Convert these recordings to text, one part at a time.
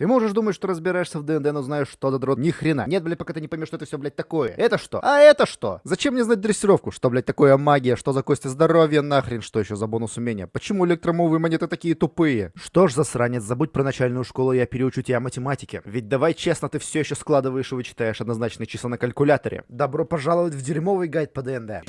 Ты можешь думать, что разбираешься в ДНД, но знаешь, что за дрот. Ни хрена. Нет, блядь, пока ты не поймешь, что это все, блядь, такое. Это что? А это что? Зачем мне знать дрессировку? Что, блядь, такое магия? Что за кости здоровья? Нахрен, что еще за бонус умения? Почему электромовые монеты такие тупые? Что ж, засранец, забудь про начальную школу, я переучу тебя математике. Ведь давай честно, ты все еще складываешь и вычитаешь однозначные числа на калькуляторе. Добро пожаловать в дерьмовый гайд по ДНД.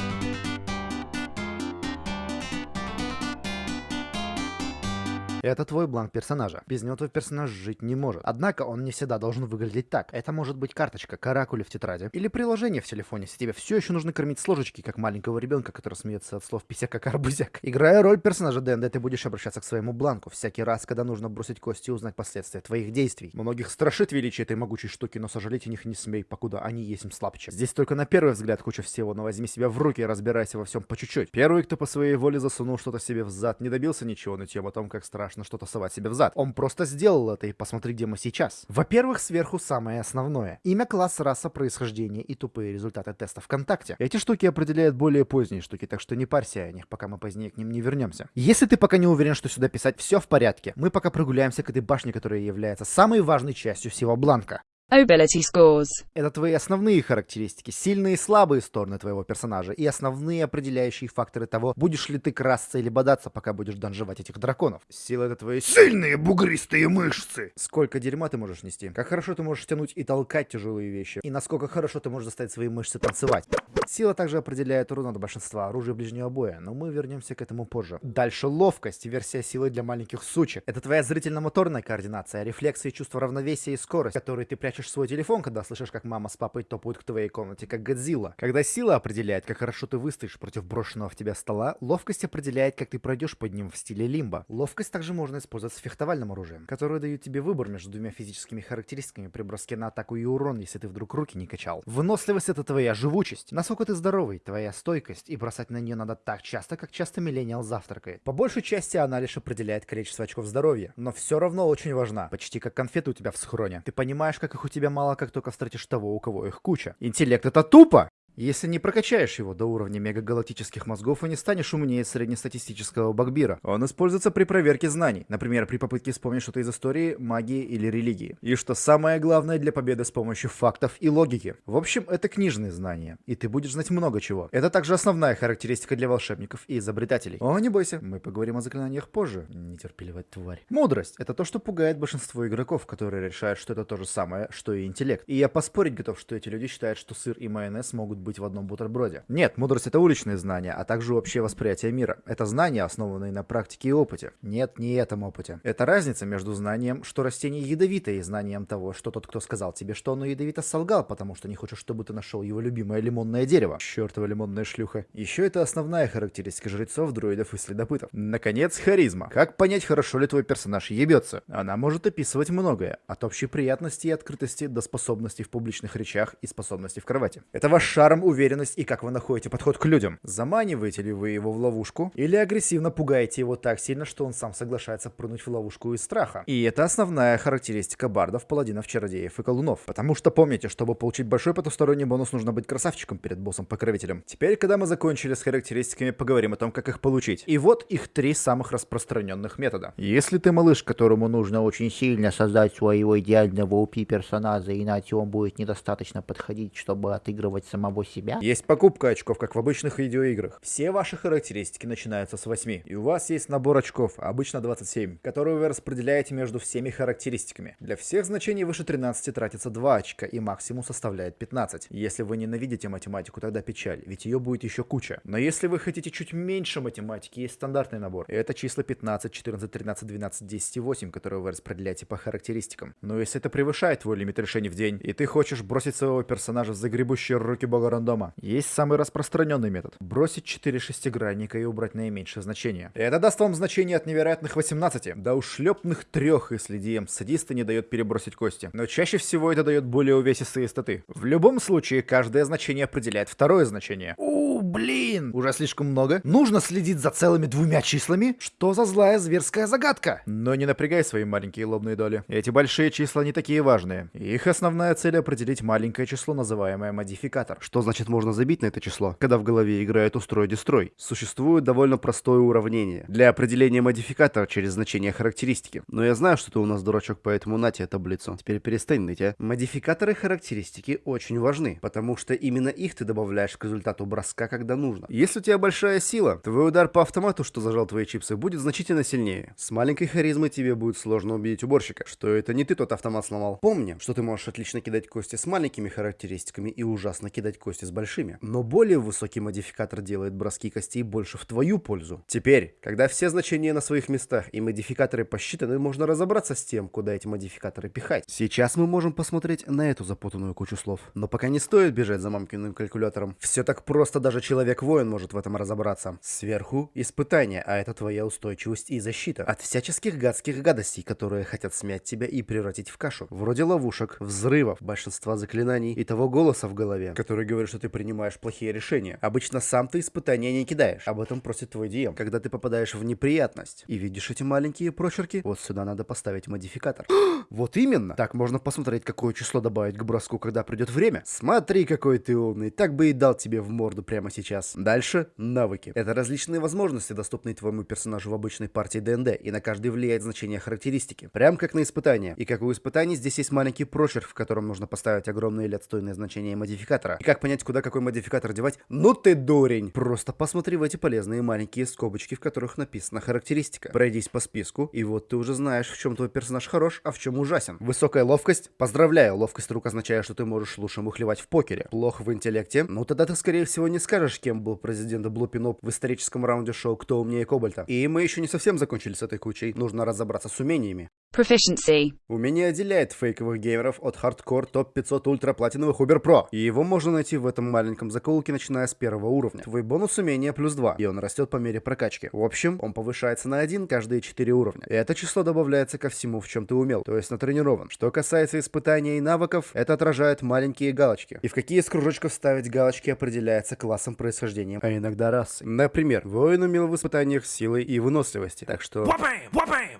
Это твой бланк персонажа. Без него твой персонаж жить не может. Однако он не всегда должен выглядеть так. Это может быть карточка, каракули в тетради или приложение в телефоне, если тебе все еще нужно кормить с ложечки, как маленького ребенка, который смеется от слов писяк как арбузяк. Играя роль персонажа ДНД, ты будешь обращаться к своему бланку всякий раз, когда нужно бросить кости и узнать последствия твоих действий. Многих страшит величие этой могучей штуки, но сожалеть о них не смей, покуда они есть им слабче. Здесь только на первый взгляд куча всего, но возьми себя в руки и разбирайся во всем по чуть-чуть. Первый, кто по своей воле засунул что-то себе в зад, не добился ничего нытьем о том, как страшно страшно что-то совать себе в зад. Он просто сделал это, и посмотри, где мы сейчас. Во-первых, сверху самое основное. Имя, класс, раса, происхождение и тупые результаты теста ВКонтакте. Эти штуки определяют более поздние штуки, так что не парься о них, пока мы позднее к ним не вернемся. Если ты пока не уверен, что сюда писать все в порядке, мы пока прогуляемся к этой башне, которая является самой важной частью всего бланка. Ability scores. Это твои основные характеристики, сильные и слабые стороны твоего персонажа и основные определяющие факторы того, будешь ли ты красться или бодаться, пока будешь данжевать этих драконов. Сила это твои сильные бугристые мышцы. Сколько дерьма ты можешь нести, как хорошо ты можешь тянуть и толкать тяжелые вещи, и насколько хорошо ты можешь заставить свои мышцы танцевать. Сила также определяет урон от большинства оружия ближнего боя, но мы вернемся к этому позже. Дальше ловкость, версия силы для маленьких сучек. Это твоя зрительно-моторная координация, рефлексы и чувство равновесия и скорость, которые ты прячешь свой телефон, когда слышишь, как мама с папой топают к твоей комнате, как Годзилла. Когда сила определяет, как хорошо ты выстоишь против брошенного в тебя стола, ловкость определяет, как ты пройдешь под ним в стиле лимба. Ловкость также можно использовать с фехтовальным оружием, которое дает тебе выбор между двумя физическими характеристиками при броске на атаку и урон, если ты вдруг руки не качал. Выносливость это твоя живучесть. Насколько ты здоровый, твоя стойкость, и бросать на нее надо так часто, как часто миллениал завтракает. По большей части она лишь определяет количество очков здоровья, но все равно очень важна, почти как конфеты у тебя в схроне. Ты понимаешь, как их у тебя мало, как только встретишь того, у кого их куча. Интеллект это тупо! Если не прокачаешь его до уровня мегагалактических мозгов и не станешь умнее среднестатистического Багбира. Он используется при проверке знаний, например, при попытке вспомнить что-то из истории, магии или религии. И что самое главное для победы с помощью фактов и логики. В общем, это книжные знания, и ты будешь знать много чего. Это также основная характеристика для волшебников и изобретателей. О, не бойся, мы поговорим о заклинаниях позже, нетерпеливая тварь. Мудрость — это то, что пугает большинство игроков, которые решают, что это то же самое, что и интеллект. И я поспорить готов, что эти люди считают, что сыр и майонез могут быть в одном бутерброде. Нет, мудрость это уличные знания, а также общее восприятие мира. Это знания, основанные на практике и опыте. Нет, не этом опыте. Это разница между знанием, что растение ядовито, и знанием того, что тот, кто сказал тебе, что оно ядовито, солгал, потому что не хочет, чтобы ты нашел его любимое лимонное дерево. Чертова лимонная шлюха. Еще это основная характеристика жрецов, друидов и следопытов. Наконец, харизма. Как понять, хорошо ли твой персонаж ебется? Она может описывать многое. От общей приятности и открытости до способностей в публичных речах и способностей в кровати. Это ваш шарм вам уверенность и как вы находите подход к людям. Заманиваете ли вы его в ловушку или агрессивно пугаете его так сильно, что он сам соглашается прыгнуть в ловушку из страха. И это основная характеристика бардов, паладинов, чародеев и колдунов. Потому что помните, чтобы получить большой потусторонний бонус, нужно быть красавчиком перед боссом-покровителем. Теперь, когда мы закончили с характеристиками, поговорим о том, как их получить. И вот их три самых распространенных метода. Если ты малыш, которому нужно очень сильно создать своего идеального УПИ персонажа, иначе он будет недостаточно подходить, чтобы отыгрывать самого себя. Есть покупка очков, как в обычных видеоиграх. Все ваши характеристики начинаются с 8. И у вас есть набор очков, обычно 27, которые вы распределяете между всеми характеристиками. Для всех значений выше 13 тратится 2 очка, и максимум составляет 15. Если вы ненавидите математику, тогда печаль, ведь ее будет еще куча. Но если вы хотите чуть меньше математики, есть стандартный набор. Это числа 15, 14, 13, 12, 10 и 8, которые вы распределяете по характеристикам. Но если это превышает твой лимит решений в день, и ты хочешь бросить своего персонажа в загребущие руки бога рандома. Есть самый распространенный метод. Бросить 4 шестигранника и убрать наименьшее значение. Это даст вам значение от невероятных 18 до ушлепных 3, если DM садиста не дает перебросить кости. Но чаще всего это дает более увесистые статы. В любом случае, каждое значение определяет второе значение. У, блин! Уже слишком много. Нужно следить за целыми двумя числами? Что за злая зверская загадка? Но не напрягай свои маленькие лобные доли. Эти большие числа не такие важные. Их основная цель определить маленькое число, называемое модификатор. Что Значит можно забить на это число, когда в голове играет устрой-дестрой? Существует довольно простое уравнение для определения модификатора через значение характеристики. Но я знаю, что ты у нас дурачок, поэтому на тебе таблицу. Теперь перестань ныть, а. Модификаторы характеристики очень важны, потому что именно их ты добавляешь к результату броска, когда нужно. Если у тебя большая сила, твой удар по автомату, что зажал твои чипсы, будет значительно сильнее. С маленькой харизмой тебе будет сложно убедить уборщика, что это не ты тот автомат сломал. Помни, что ты можешь отлично кидать кости с маленькими характеристиками и ужасно кидать кости с большими. Но более высокий модификатор делает броски костей больше в твою пользу. Теперь, когда все значения на своих местах и модификаторы посчитаны, можно разобраться с тем, куда эти модификаторы пихать. Сейчас мы можем посмотреть на эту запутанную кучу слов. Но пока не стоит бежать за мамкиным калькулятором. Все так просто, даже человек-воин может в этом разобраться. Сверху испытание, а это твоя устойчивость и защита. От всяческих гадских гадостей, которые хотят смять тебя и превратить в кашу. Вроде ловушек, взрывов, большинства заклинаний и того голоса в голове, который говорит, что ты принимаешь плохие решения. Обычно сам ты испытания не кидаешь. Об этом просит твой DM. Когда ты попадаешь в неприятность и видишь эти маленькие прочерки, вот сюда надо поставить модификатор. вот именно. Так можно посмотреть, какое число добавить к броску, когда придет время. Смотри, какой ты умный. Так бы и дал тебе в морду прямо сейчас. Дальше навыки. Это различные возможности, доступные твоему персонажу в обычной партии ДНД, и на каждый влияет значение характеристики. Прям как на испытание. И как у испытаний, здесь есть маленький прочерк, в котором нужно поставить огромные или отстойные значения модификатора. И как понять, куда какой модификатор девать? Ну ты дурень! Просто посмотри в эти полезные маленькие скобочки, в которых написана характеристика. Пройдись по списку, и вот ты уже знаешь, в чем твой персонаж хорош, а в чем ужасен. Высокая ловкость? Поздравляю, ловкость рук означает, что ты можешь лучше мухлевать в покере. Плохо в интеллекте? Ну тогда ты скорее всего не скажешь, кем был президент Блупиноп в историческом раунде шоу «Кто умнее Кобальта». И мы еще не совсем закончили с этой кучей, нужно разобраться с умениями. Proficiency. Умение отделяет фейковых геймеров от хардкор топ-500 ультраплатиновых Uber Pro. И его можно найти в этом маленьком закоулке, начиная с первого уровня. Твой бонус умения плюс 2, и он растет по мере прокачки. В общем, он повышается на 1 каждые 4 уровня. И это число добавляется ко всему, в чем ты умел, то есть натренирован. Что касается испытаний и навыков, это отражает маленькие галочки. И в какие из кружочков ставить галочки определяется классом происхождения, а иногда расой. Например, воин умел в испытаниях силы и выносливости, так что...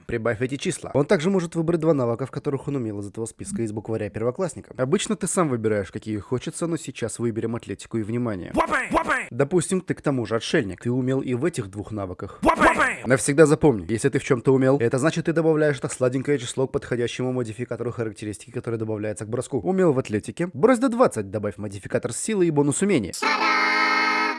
Прибавь эти числа. Он также может выбрать два навыка, в которых он умел из этого списка из букваря первоклассника. Обычно ты сам выбираешь, какие хочется, но сейчас выберем атлетику и внимание. Допустим, ты к тому же отшельник. Ты умел и в этих двух навыках. Навсегда запомни, если ты в чем-то умел, это значит ты добавляешь это сладенькое число к подходящему модификатору характеристики, который добавляется к броску. Умел в атлетике, брось до 20, добавь модификатор силы и бонус умения.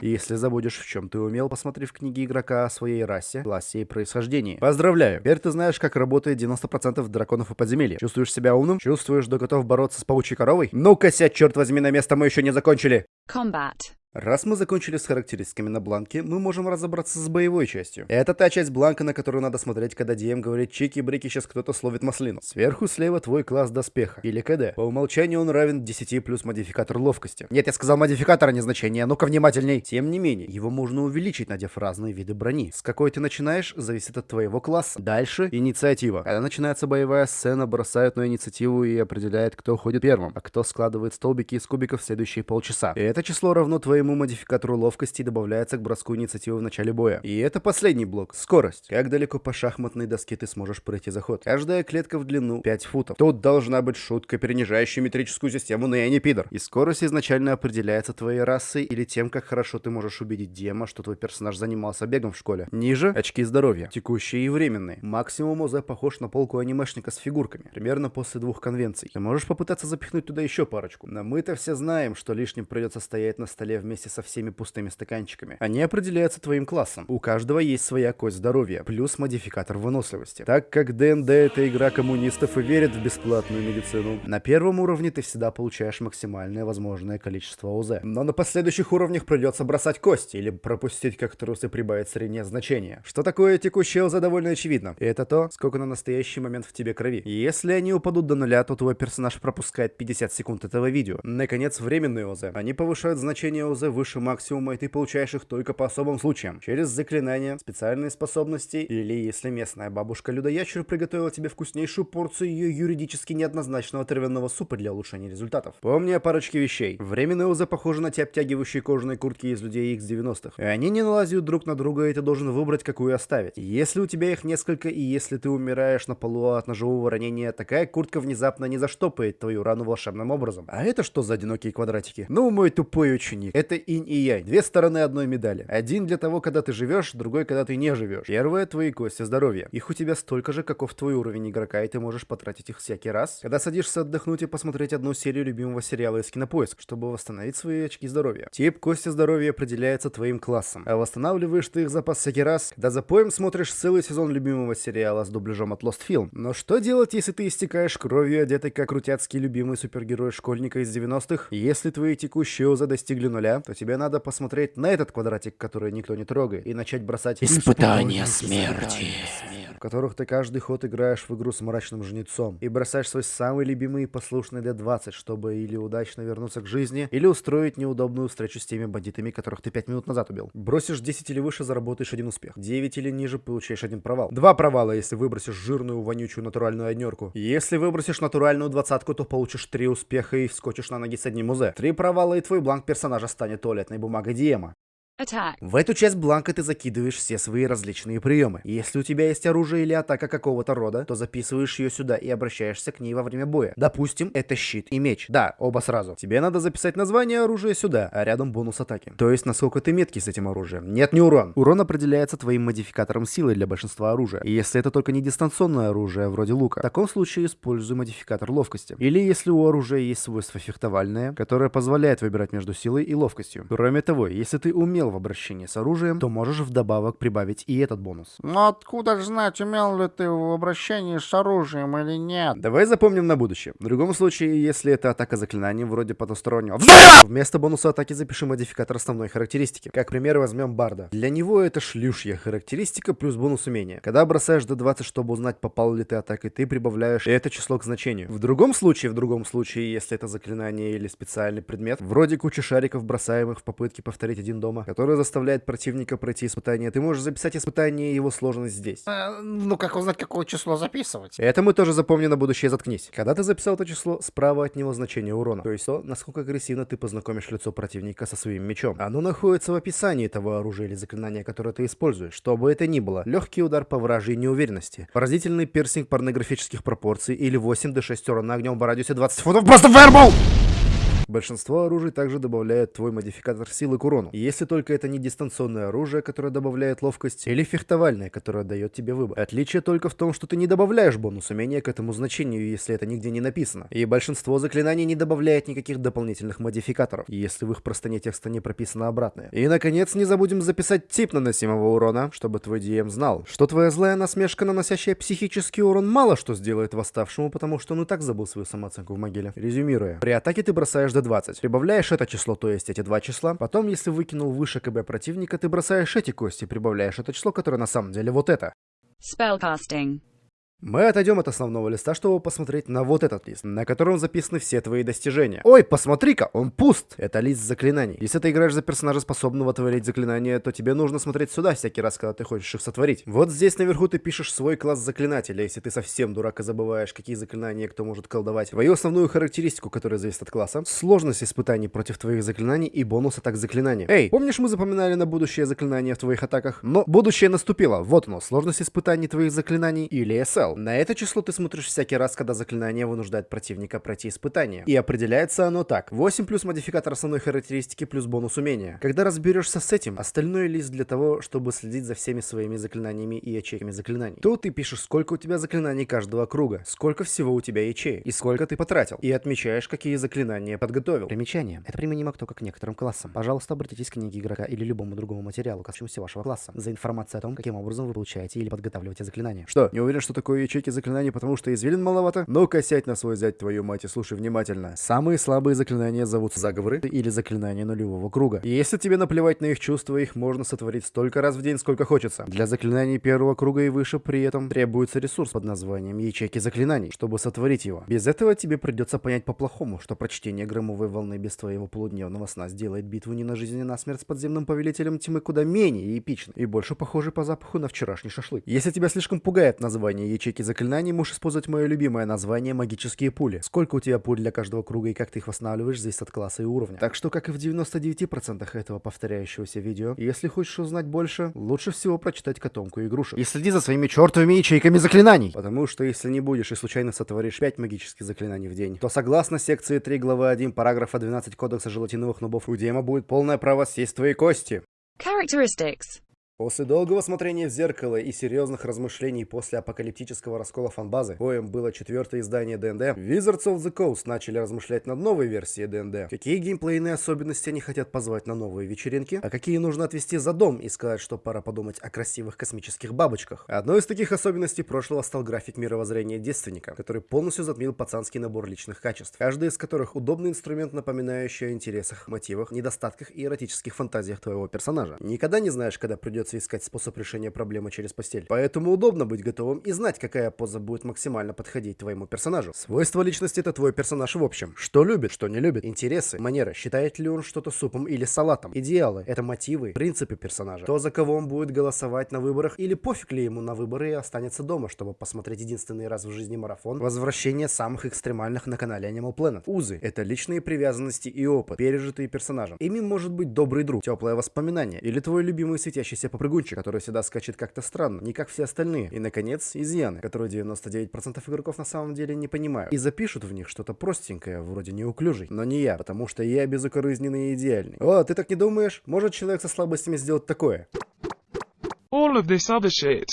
Если забудешь, в чем ты умел, посмотри в книге игрока о своей расе, классе и происхождении. Поздравляю! Теперь ты знаешь, как работает 90% драконов и подземелья. Чувствуешь себя умным? Чувствуешь, что готов бороться с паучьей коровой? Ну-ка, сядь, черт возьми, на место мы еще не закончили! Combat. Раз мы закончили с характеристиками на бланке, мы можем разобраться с боевой частью. Это та часть бланка, на которую надо смотреть, когда DM говорит чики-брики, сейчас кто-то словит маслину. Сверху слева твой класс доспеха, или КД. По умолчанию он равен 10 плюс модификатор ловкости. Нет, я сказал модификатор, а не значение, ну-ка внимательней. Тем не менее, его можно увеличить, надев разные виды брони. С какой ты начинаешь, зависит от твоего класса. Дальше инициатива. Когда начинается боевая сцена, бросают на инициативу и определяет, кто ходит первым, а кто складывает столбики из кубиков в следующие полчаса. И это число равно твоему своему модификатору ловкости добавляется к броску инициативы в начале боя. И это последний блок. Скорость. Как далеко по шахматной доске ты сможешь пройти заход. Каждая клетка в длину 5 футов. Тут должна быть шутка, перенижающая метрическую систему, но я не пидор. И скорость изначально определяется твоей расой или тем, как хорошо ты можешь убедить Дема, что твой персонаж занимался бегом в школе. Ниже — очки здоровья. Текущие и временные. Максимум ОЗ похож на полку анимешника с фигурками. Примерно после двух конвенций. Ты можешь попытаться запихнуть туда еще парочку. Но мы-то все знаем, что лишним придется стоять на столе вместе вместе со всеми пустыми стаканчиками. Они определяются твоим классом. У каждого есть своя кость здоровья, плюс модификатор выносливости. Так как ДНД это игра коммунистов и верит в бесплатную медицину, на первом уровне ты всегда получаешь максимальное возможное количество ОЗ. Но на последующих уровнях придется бросать кости или пропустить, как трусы прибавить среднее значение. Что такое текущее ОЗ довольно очевидно. Это то, сколько на настоящий момент в тебе крови. Если они упадут до нуля, то твой персонаж пропускает 50 секунд этого видео. Наконец, временные ОЗ. Они повышают значение ОЗ раза выше максимума, и ты получаешь их только по особым случаям. Через заклинания, специальные способности, или если местная бабушка-людоящер приготовила тебе вкуснейшую порцию ее юридически неоднозначного травяного супа для улучшения результатов. Помни о парочке вещей. Временные УЗ похожи на те обтягивающие кожаные куртки из людей X 90-х. И они не налазят друг на друга, и ты должен выбрать, какую оставить. Если у тебя их несколько, и если ты умираешь на полу от ножевого ранения, такая куртка внезапно не заштопает твою рану волшебным образом. А это что за одинокие квадратики? Ну, мой тупой ученик. Это инь и янь. Две стороны одной медали. Один для того, когда ты живешь, другой, когда ты не живешь. Первое — твои кости здоровья. Их у тебя столько же, каков твой уровень игрока, и ты можешь потратить их всякий раз, когда садишься отдохнуть и посмотреть одну серию любимого сериала из Кинопоиск, чтобы восстановить свои очки здоровья. Тип кости здоровья определяется твоим классом, а восстанавливаешь ты их запас всякий раз, когда за поем смотришь целый сезон любимого сериала с дубляжом от Lost Film. Но что делать, если ты истекаешь кровью, одетый как крутяцкий любимый супергерой школьника из 90-х? Если твои текущие ОЗА достигли нуля, то тебе надо посмотреть на этот квадратик, который никто не трогает, и начать бросать Испытание смерти. в которых ты каждый ход играешь в игру с мрачным жнецом и бросаешь свой самый любимый и послушный D20, чтобы или удачно вернуться к жизни, или устроить неудобную встречу с теми бандитами, которых ты 5 минут назад убил. Бросишь 10 или выше, заработаешь один успех. 9 или ниже, получаешь один провал. Два провала, если выбросишь жирную, вонючую натуральную однерку. Если выбросишь натуральную двадцатку, то получишь 3 успеха и вскочишь на ноги с одним УЗ. Три провала, и твой бланк персонажа станет туалетной бумагой Диема. Attack. В эту часть бланка ты закидываешь все свои различные приемы. Если у тебя есть оружие или атака какого-то рода, то записываешь ее сюда и обращаешься к ней во время боя. Допустим, это щит и меч. Да, оба сразу. Тебе надо записать название оружия сюда, а рядом бонус атаки. То есть, насколько ты меткий с этим оружием. Нет, не урон. Урон определяется твоим модификатором силы для большинства оружия. И если это только не дистанционное оружие, вроде лука, в таком случае используй модификатор ловкости. Или если у оружия есть свойство фехтовальное, которое позволяет выбирать между силой и ловкостью. Кроме того, если ты умел в обращении с оружием, то можешь вдобавок прибавить и этот бонус. Но откуда ж знать, умел ли ты в обращении с оружием или нет? Давай запомним на будущее. В другом случае, если это атака заклинанием вроде потустороннего, вместо бонуса атаки запиши модификатор основной характеристики. Как пример возьмем Барда. Для него это шлюшья характеристика плюс бонус умения. Когда бросаешь до 20, чтобы узнать, попал ли ты атакой, ты прибавляешь это число к значению. В другом случае, в другом случае, если это заклинание или специальный предмет, вроде кучи шариков, бросаемых в попытке повторить один дома, который заставляет противника пройти испытание, ты можешь записать испытание и его сложность здесь. Э, ну как узнать, какое число записывать? Это мы тоже запомним на будущее, заткнись. Когда ты записал это число, справа от него значение урона. То есть то, насколько агрессивно ты познакомишь лицо противника со своим мечом. Оно находится в описании того оружия или заклинания, которое ты используешь. Что бы это ни было. Легкий удар по вражьей неуверенности. Поразительный пирсинг порнографических пропорций или 8 до 6 урона огнем в радиусе 20 футов. Просто фаербол! Большинство оружий также добавляет твой модификатор силы к урону. Если только это не дистанционное оружие, которое добавляет ловкость, или фехтовальное, которое дает тебе выбор. Отличие только в том, что ты не добавляешь бонус умения к этому значению, если это нигде не написано. И большинство заклинаний не добавляет никаких дополнительных модификаторов, если в их простоне текста не прописано обратное. И, наконец, не забудем записать тип наносимого урона, чтобы твой DM знал, что твоя злая насмешка, наносящая психический урон, мало что сделает восставшему, потому что он и так забыл свою самооценку в могиле. Резюмируя. При атаке ты бросаешь до 20. Прибавляешь это число, то есть эти два числа. Потом, если выкинул выше КБ противника, ты бросаешь эти кости, прибавляешь это число, которое на самом деле вот это. Spellcasting. Мы отойдем от основного листа, чтобы посмотреть на вот этот лист, на котором записаны все твои достижения. Ой, посмотри-ка, он пуст! Это лист заклинаний. Если ты играешь за персонажа, способного творить заклинания, то тебе нужно смотреть сюда всякий раз, когда ты хочешь их сотворить. Вот здесь наверху ты пишешь свой класс заклинателя, если ты совсем дурак и забываешь, какие заклинания кто может колдовать. Твою основную характеристику, которая зависит от класса, сложность испытаний против твоих заклинаний и бонус атак заклинания. Эй, помнишь мы запоминали на будущее заклинания в твоих атаках? Но будущее наступило. Вот оно, сложность испытаний твоих заклинаний или SL. На это число ты смотришь всякий раз, когда заклинание вынуждает противника пройти испытание. И определяется оно так. 8 плюс модификатор основной характеристики плюс бонус умения. Когда разберешься с этим, остальной лист для того, чтобы следить за всеми своими заклинаниями и ячейками заклинаний. Тут ты пишешь, сколько у тебя заклинаний каждого круга, сколько всего у тебя ячеек и сколько ты потратил. И отмечаешь, какие заклинания подготовил. Примечание. Это применимо только к некоторым классам. Пожалуйста, обратитесь к книге игрока или любому другому материалу, касающемуся вашего класса, за информацией о том, каким образом вы получаете или подготавливаете заклинания. Что, не уверен, что такое ячейки заклинаний, потому что извилин маловато? Ну-ка, сядь на свой зять, твою мать, и слушай внимательно. Самые слабые заклинания зовутся заговоры или заклинания нулевого круга. И если тебе наплевать на их чувства, их можно сотворить столько раз в день, сколько хочется. Для заклинаний первого круга и выше при этом требуется ресурс под названием ячейки заклинаний, чтобы сотворить его. Без этого тебе придется понять по-плохому, что прочтение громовой волны без твоего полудневного сна сделает битву не на жизнь, а на смерть с подземным повелителем тьмы куда менее эпичной и больше похожей по запаху на вчерашний шашлык. Если тебя слишком пугает название ячейки заклинаний, можешь использовать мое любимое название магические пули. Сколько у тебя пуль для каждого круга и как ты их восстанавливаешь, зависит от класса и уровня. Так что, как и в 99% этого повторяющегося видео, если хочешь узнать больше, лучше всего прочитать котомку игрушек. И следи за своими чертовыми ячейками заклинаний. Потому что если не будешь и случайно сотворишь 5 магических заклинаний в день, то согласно секции 3 главы 1 параграфа 12 кодекса желатиновых нубов у Дема будет полное право съесть твои кости. Characteristics. После долгого смотрения в зеркало и серьезных размышлений после апокалиптического раскола фанбазы, коим было четвертое издание ДНД, Wizards of the Coast начали размышлять над новой версией ДНД. Какие геймплейные особенности они хотят позвать на новые вечеринки, а какие нужно отвести за дом и сказать, что пора подумать о красивых космических бабочках. Одной из таких особенностей прошлого стал график мировоззрения девственника, который полностью затмил пацанский набор личных качеств, каждый из которых удобный инструмент, напоминающий о интересах, мотивах, недостатках и эротических фантазиях твоего персонажа. Никогда не знаешь, когда придется искать способ решения проблемы через постель. Поэтому удобно быть готовым и знать, какая поза будет максимально подходить твоему персонажу. Свойства личности это твой персонаж в общем. Что любит, что не любит. Интересы, манеры. Считает ли он что-то супом или салатом. Идеалы. Это мотивы, принципы персонажа. То, за кого он будет голосовать на выборах или пофиг ли ему на выборы и останется дома, чтобы посмотреть единственный раз в жизни марафон. Возвращение самых экстремальных на канале Animal Planet. Узы. Это личные привязанности и опыт, пережитые персонажем. Ими может быть добрый друг, теплое воспоминание или твой любимый светящийся попрыгунчик, который всегда скачет как-то странно, не как все остальные. И, наконец, изъяны, которые 99% игроков на самом деле не понимают. И запишут в них что-то простенькое, вроде неуклюжий. Но не я, потому что я безукоризненный и идеальный. О, ты так не думаешь? Может человек со слабостями сделать такое? All of this other shit.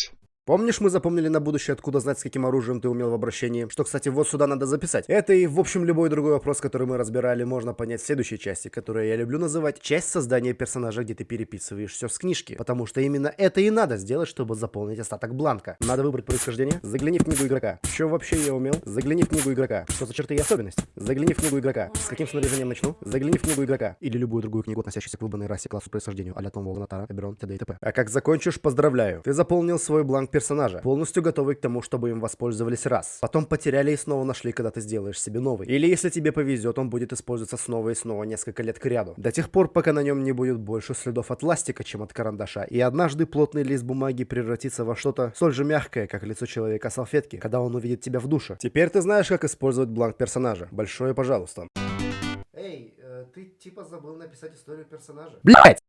Помнишь, мы запомнили на будущее, откуда знать, с каким оружием ты умел в обращении? Что, кстати, вот сюда надо записать. Это и, в общем, любой другой вопрос, который мы разбирали, можно понять в следующей части, которую я люблю называть часть создания персонажа, где ты переписываешь все с книжки. Потому что именно это и надо сделать, чтобы заполнить остаток бланка. Надо выбрать происхождение. Загляни в книгу игрока. Что вообще я умел? Загляни в книгу игрока. Что за черты и особенности? Загляни в книгу игрока. С каким снаряжением начну? Загляни в книгу игрока. Или любую другую книгу, относящуюся к выбранной расе, классу, происхождению, а-ля Том Волнатара, Эберон, т.д. и т.п. А как закончишь, поздравляю. Ты заполнил свой бланк персонажа. Полностью готовый к тому, чтобы им воспользовались раз. Потом потеряли и снова нашли, когда ты сделаешь себе новый. Или если тебе повезет, он будет использоваться снова и снова несколько лет к ряду. До тех пор, пока на нем не будет больше следов от ластика, чем от карандаша. И однажды плотный лист бумаги превратится во что-то столь же мягкое, как лицо человека салфетки, когда он увидит тебя в душе. Теперь ты знаешь, как использовать бланк персонажа. Большое пожалуйста. Эй, ты типа забыл написать историю персонажа. Блять!